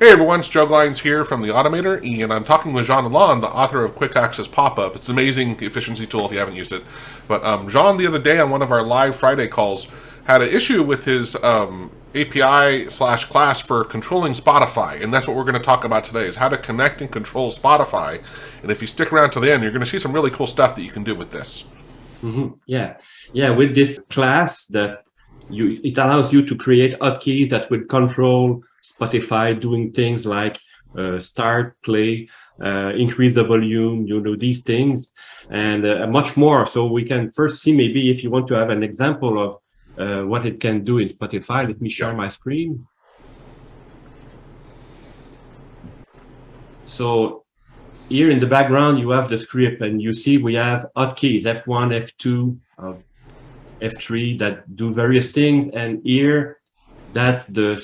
Hey everyone, Joe Glines here from The Automator, and I'm talking with Jean Lalonde, the author of Quick Access Pop-Up. It's an amazing efficiency tool if you haven't used it. But um, Jean, the other day on one of our live Friday calls, had an issue with his um, API slash class for controlling Spotify, and that's what we're going to talk about today, is how to connect and control Spotify. And if you stick around to the end, you're going to see some really cool stuff that you can do with this. Mm -hmm. Yeah, yeah, with this class that you, it allows you to create hotkeys that will control Spotify doing things like uh, start, play, uh, increase the volume, you know, these things, and uh, much more. So we can first see maybe if you want to have an example of uh, what it can do in Spotify. Let me share my screen. So here in the background, you have the script and you see we have hotkeys F1, F2, uh, F3 that do various things. And here that's the,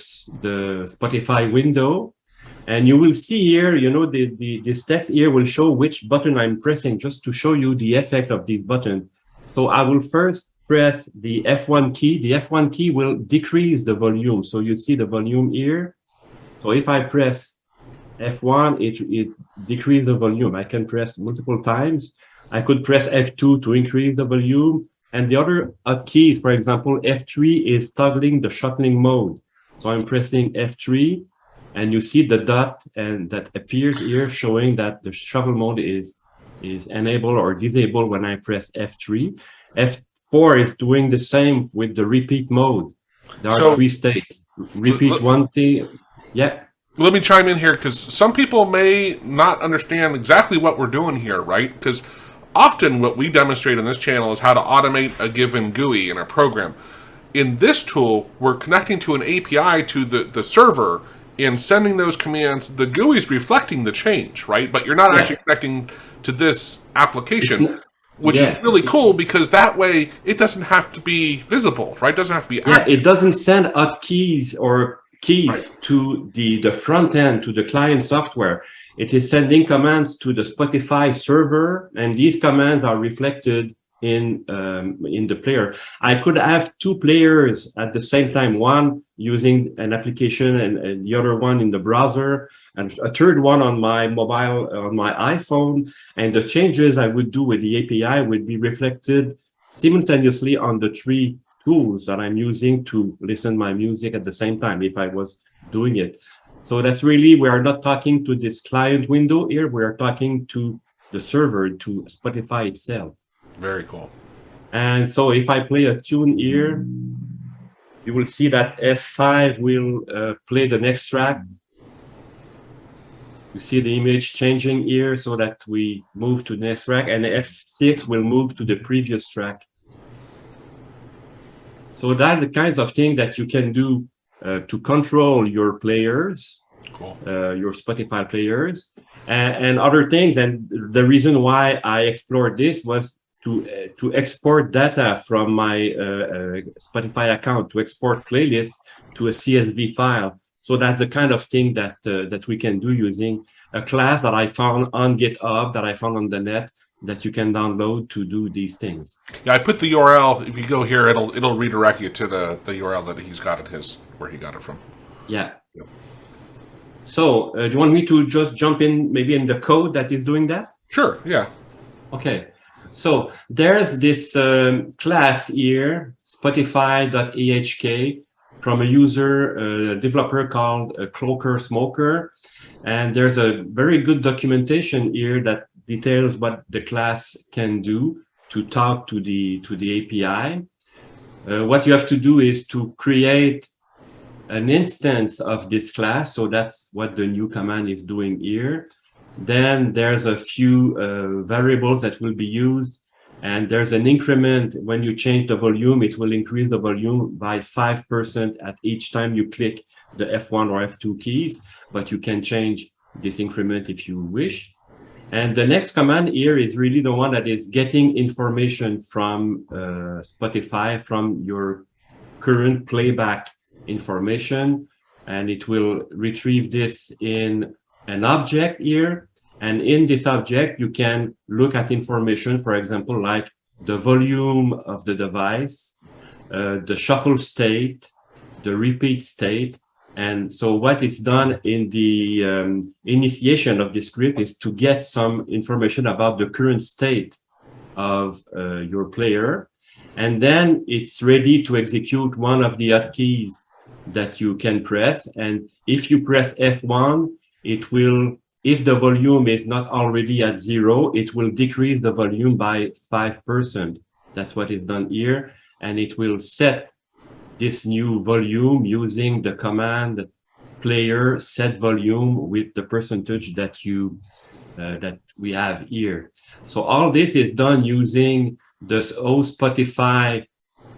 the Spotify window. And you will see here, you know, the, the, this text here will show which button I'm pressing just to show you the effect of this button. So I will first press the F1 key. The F1 key will decrease the volume. So you see the volume here. So if I press F1, it, it decreases the volume. I can press multiple times. I could press F2 to increase the volume. And the other key, for example, F3 is toggling the shuffling mode. So I'm pressing F3 and you see the dot and that appears here showing that the shuffle mode is is enabled or disabled when I press F3. F4 is doing the same with the repeat mode. There are so, three states. Repeat one thing. Yeah. Let me chime in here because some people may not understand exactly what we're doing here, right? Because Often what we demonstrate on this channel is how to automate a given GUI in a program. In this tool, we're connecting to an API to the, the server and sending those commands. The GUI is reflecting the change, right? But you're not yeah. actually connecting to this application, which yeah. is really cool because that way it doesn't have to be visible, right? It doesn't have to be Yeah, it doesn't send out keys or keys right. to the, the front end, to the client software. It is sending commands to the Spotify server, and these commands are reflected in um, in the player. I could have two players at the same time, one using an application and, and, the other one in the browser, and a third one on my mobile, on my iPhone. And the changes I would do with the API would be reflected simultaneously on the three tools that I'm using to listen my music at the same time if I was doing it. So that's really, we are not talking to this client window here, we are talking to the server, to Spotify itself. Very cool. And so if I play a tune here, you will see that F5 will uh, play the next track. You see the image changing here so that we move to the next track and F6 will move to the previous track. So that's the kinds of thing that you can do uh, to control your players, cool. uh, your Spotify players, and, and, other things. And the reason why I explored this was to uh, to export data from my uh, uh, Spotify account to export playlists to a CSV file. So that's the kind of thing that that we can do using a class that I found on GitHub, that I found on the net, that you can download to do these things. Yeah, I put the URL. If you go here, it'll it'll redirect you to the the URL that he's got at his where he got it from. Yeah. Yep. So, uh, do you want me to just jump in maybe in the code that is doing that? Sure. Yeah. Okay. So there's this um, class here, Spotify.ahk, from a user, a uh, developer called uh, Cloaker Smoker. And there's a very good documentation here that details what the class can do to talk to the to the API. Uh, what you have to do is to create an instance of this class. So that's what the new command is doing here. Then there's a few uh, variables that will be used. And there's an increment when you change the volume, it will increase the volume by 5% at each time you click the F1 or F2 keys, but you can change this increment if you wish. And the next command here is really the one that is getting information from uh, Spotify, from your current playback information. And it will retrieve this in an object here. And in this object, you can look at information, for example, like the volume of the device, uh, the shuffle state, the repeat state, And so what is done in the um, initiation of this script is to get some information about the current state of uh, your player. And then it's ready to execute one of the hotkeys that you can press. And if you press F1, it will, if the volume is not already at zero, it will decrease the volume by 5%. That's what is done here. And it will set this new volume using the command player set volume with the percentage that you uh, that we have here. So all this is done using this O Spotify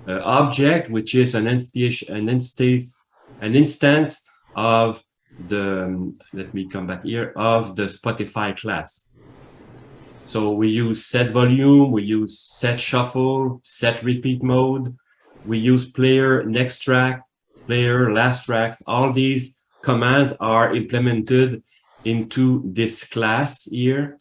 uh, object, which is an instance, an instance, an instance of the, um, let me come back here, of the Spotify class. So we use set volume, we use set shuffle, set repeat mode, we use player next track, player last tracks. All these commands are implemented into this class here,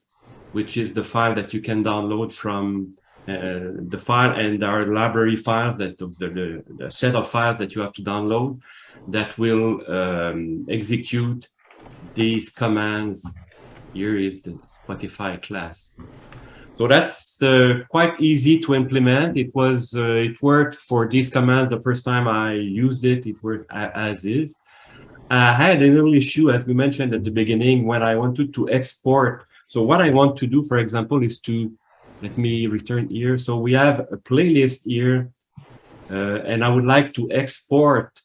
which is the file that you can download from uh, the file and our library file that the, the, the, set of files that you have to download that will um, execute these commands. Here is the Spotify class. So that's uh, quite easy to implement. It was uh, it worked for this command the first time I used it. It worked as is. I had a little issue, as we mentioned at the beginning, when I wanted to export. So what I want to do, for example, is to let me return here. So we have a playlist here, uh, and I would like to export.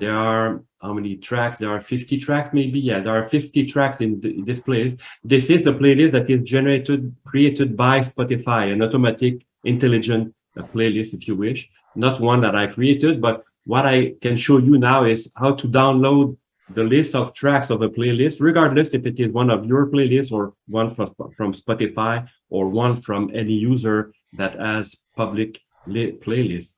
There are how many tracks? There are 50 tracks, maybe. Yeah, there are 50 tracks in the, this playlist. This is a playlist that is generated, created by Spotify, an automatic, intelligent uh, playlist, if you wish. Not one that I created, but what I can show you now is how to download the list of tracks of a playlist, regardless if it is one of your playlists or one from, from Spotify or one from any user that has public playlist.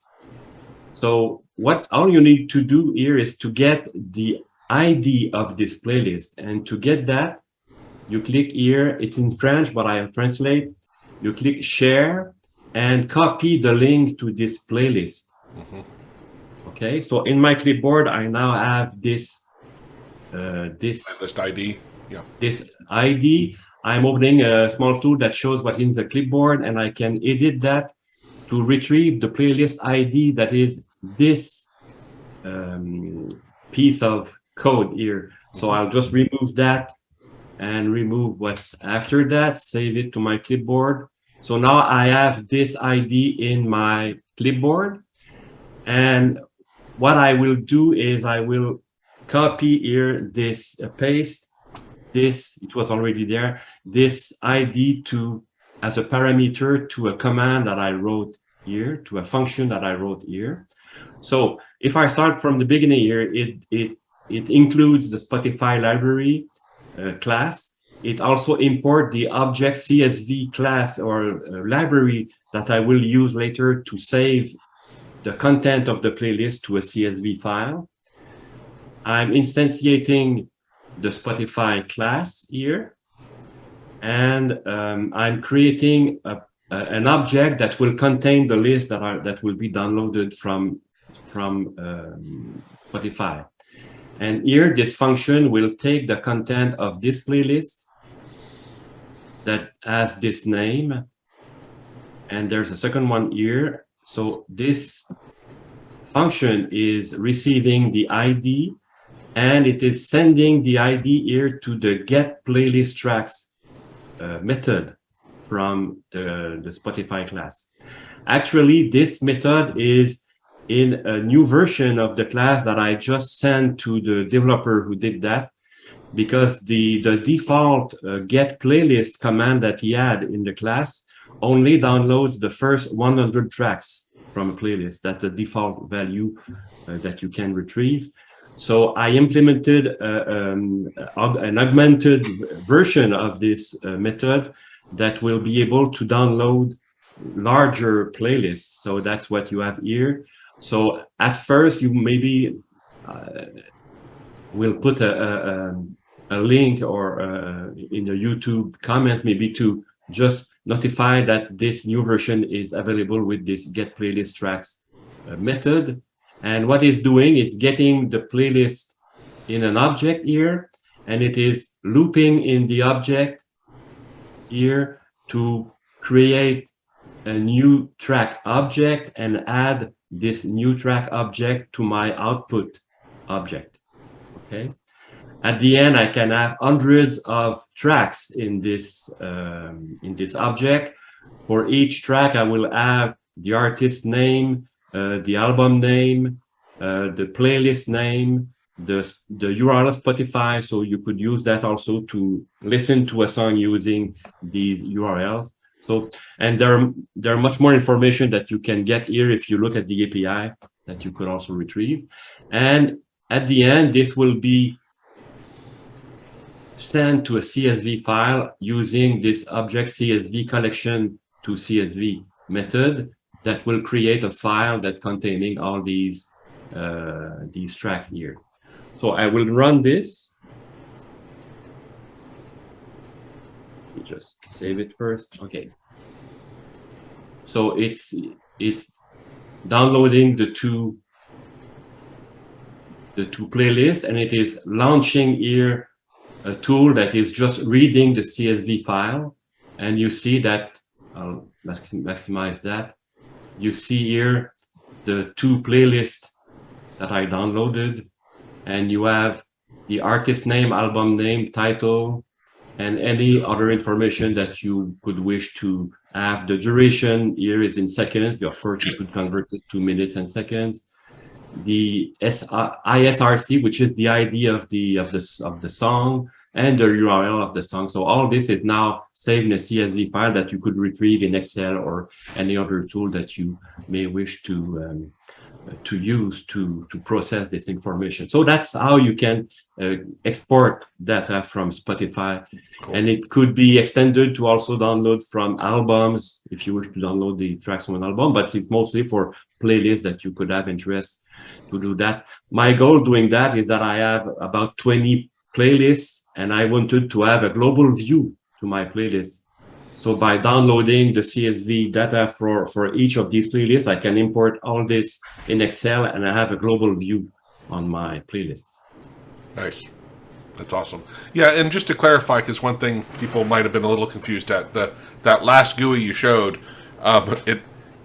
So what all you need to do here is to get the ID of this playlist. And to get that, you click here, it's in French, but I'll translate. You click share and copy the link to this playlist. Mm -hmm. Okay, so in my clipboard, I now have this uh, this list ID. Yeah. This ID. I'm opening a small tool that shows what in the clipboard, and I can edit that to retrieve the playlist ID that is this um, piece of code here. So. I'll just remove that and remove what's after that, save it to my clipboard. So now I have this ID in my clipboard. And what I will do is I will copy here this uh, paste this it was already there this id to as a parameter to a command that i wrote here to a function that i wrote here so if I start from the beginning here, it, it, it includes the Spotify library uh, class. It also import the object CSV class or uh, library that I will use later to save the content of the playlist to a CSV file. I'm instantiating the Spotify class here. And um, I'm creating a, a, an object that will contain the list that are that will be downloaded from from um, Spotify. And here, this function will take the content of this playlist that has this name. And there's a second one here. So this function is receiving the ID and it is sending the ID here to the get playlist tracks uh, method from the, the Spotify class. Actually, this method is in a new version of the class that I just sent to the developer who did that because the, the default uh, get playlist command that he had in the class only downloads the first 100 tracks from a playlist. That's the default value uh, that you can retrieve. So I implemented uh, um, an augmented version of this uh, method that will be able to download larger playlists. So that's what you have here. So at first, you maybe uh, will put a, a, a link or uh, in your YouTube comments maybe to just notify that this new version is available with this get playlist tracks uh, method. And what it's doing is getting the playlist in an object here, and it is looping in the object here to create a new track object and add this new track object to my output object. Okay. At the end, I can have hundreds of tracks in this um, in this object. For each track, I will have the artist name, uh, the album name, uh, the playlist name, the the URL of Spotify. So you could use that also to listen to a song using these URLs. So and there are, there are much more information that you can get here if you look at the API that you could also retrieve. And at the end, this will be sent to a CSV file using this object CSV collection to CSV method that will create a file that containing all these uh, these tracks here. So I will run this. Just save it first. Okay. So it's it's downloading the two the two playlists and it is launching here a tool that is just reading the CSV file. And you see that, I'll maximize that. You see here the two playlists that I downloaded. And you have the artist name, album name, title, and any other information that you could wish to have. The duration here is in seconds. Of course, you could convert it to minutes and seconds the ISRC, which is the ID of the of the of the song, and the URL of the song. So all this is now saved in a CSV file that you could retrieve in Excel or any other tool that you may wish to um, to use to to process this information. So that's how you can Uh, export data from Spotify, cool. and it could be extended to also download from albums if you wish to download the tracks from an album. But it's mostly for playlists that you could have interest to do that. My goal doing that is that I have about 20 playlists and I wanted to have a global view to my playlist. So by downloading the CSV data for, for each of these playlists, I can import all this in Excel and I have a global view on my playlists. Nice. That's awesome. Yeah, and just to clarify, because one thing people might have been a little confused at, the that last GUI you showed, um, it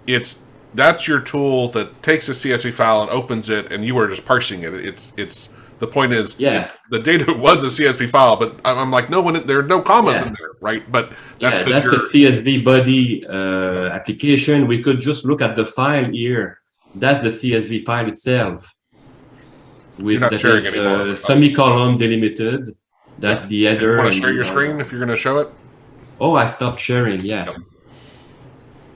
it's that's your tool that takes a CSV file and opens it, and you are just parsing it. It's it's the point is, yeah, the data was a CSV file, but I'm like, no one, there are no commas yeah. in there, right? But that's yeah, that's a CSV Buddy uh, application. We could just look at the file here. That's the CSV file itself. With that sharing is, anymore. Uh, semicolon delimited. That's yeah. the header. You want to share your screen if you're going to show it? Oh, I stopped sharing. Yeah. Yep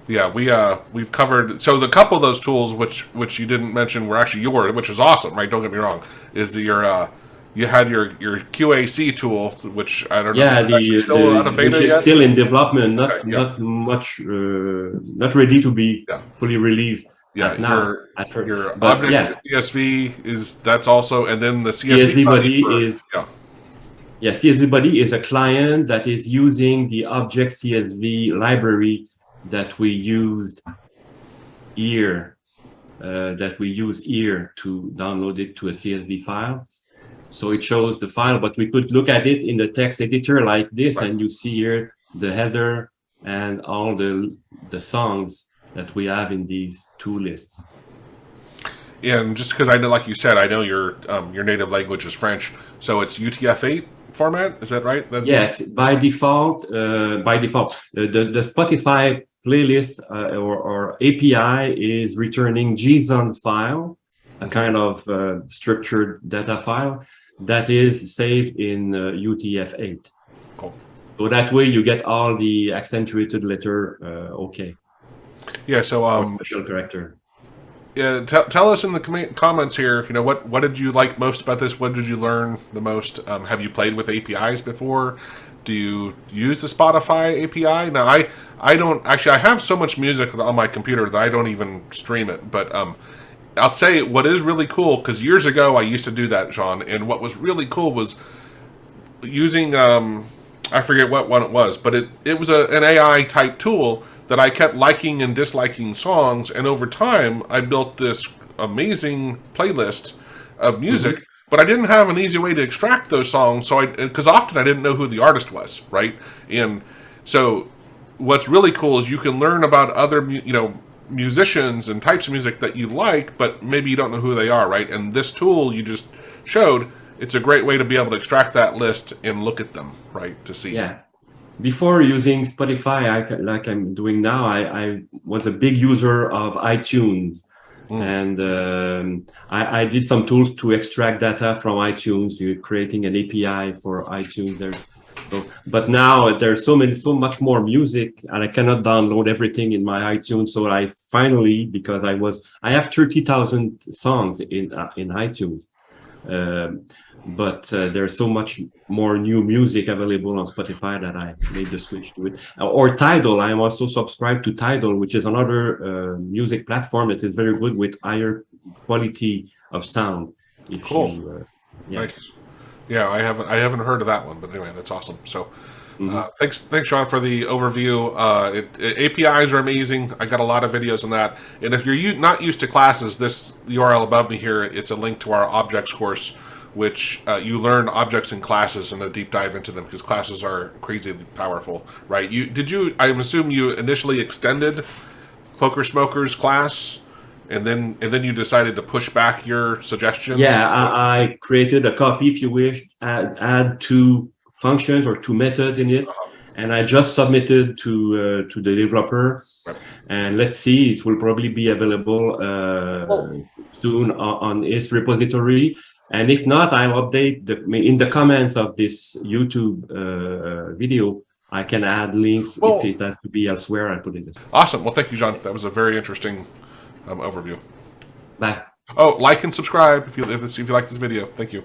yeah, we uh we've covered so the couple of those tools which which you didn't mention were actually yours, which is awesome, right? Don't get me wrong. Is the, your uh you had your your QAC tool, which I don't yeah, know. Yeah, the, still the, out of beta which is yet? still in development, not okay, yeah. not much, uh, not ready to be yeah. fully released. Yeah, now, your, at first. your but, object yeah. CSV is that's also, and then the CSV, CSV Buddy for, is yeah. Yeah, CSV Buddy is a client that is using the object CSV library that we used here, uh, that we use here to download it to a CSV file. So it shows the file, but we could look at it in the text editor like this, right. and you see here the header and all the the songs that we have in these two lists. And just because I know, like you said, I know your um, your native language is French, so it's UTF-8 format. Is that right? That yes, by default. Uh, by default, uh, the the Spotify playlist uh, or, or, API is returning JSON file, a kind of uh, structured data file that is saved in uh, UTF-8. Cool. So that way you get all the accentuated letter uh, okay. Yeah, so um, special character. Yeah, tell us in the com comments here. You know what what did you like most about this? What did you learn the most? Um, have you played with APIs before? do you use the Spotify API? Now, I I don't actually. I have so much music on my computer that I don't even stream it. But um, I'll say what is really cool because years ago I used to do that, Jean. And what was really cool was using um, I forget what one it was, but it it was a, an AI type tool that I kept liking and disliking songs, and over time I built this amazing playlist of mm-hmm. music, but I didn't have an easy way to extract those songs. So I, because often I didn't know who the artist was, right? And so what's really cool is you can learn about other, you know, musicians and types of music that you like, but maybe you don't know who they are, right? And this tool you just showed, it's a great way to be able to extract that list and look at them, right? To see. Yeah. Before using Spotify, I, like I'm doing now, I, I was a big user of iTunes. And um, I, I did some tools to extract data from iTunes. You're creating an API for iTunes. There, so, but now there's so many, so much more music, and I cannot download everything in my iTunes. So I finally, because I was, I have thirty thousand songs in uh, in iTunes. Um, but uh, there's so much more new music available on Spotify that I made the switch to it. Uh, Or Tidal, I am also subscribed to Tidal, which is another uh, music platform that is very good with higher quality of sound. If Cool. you, uh, yeah. Nice. Yeah, I haven't I haven't heard of that one, but anyway, that's awesome. So, Mm-hmm. uh, thanks thanks Jean for the overview. Uh, it, it- APIs are amazing. I got a lot of videos on that. And if you're not used to classes, this URL above me here, it's a link to our objects course, which uh, you learn objects in classes and a deep dive into them because classes are crazily powerful, right? You did you? I assume you initially extended Cloaker Smokers class. And then, and then you decided to push back your suggestions. Yeah, I, I created a copy, if you wish, add, add two functions or two methods in it, and I just submitted to uh, to the developer. Right. And let's see, it will probably be available uh, Well- soon on, on its repository. And if not, I'll update the in the comments of this YouTube uh, video. I can add links Well- if it has to be elsewhere. I put it. In. Awesome. Well, thank you, Jean. That was a very interesting um, overview. Bye. Oh, like and subscribe if you if, this, if you like this video. Thank you.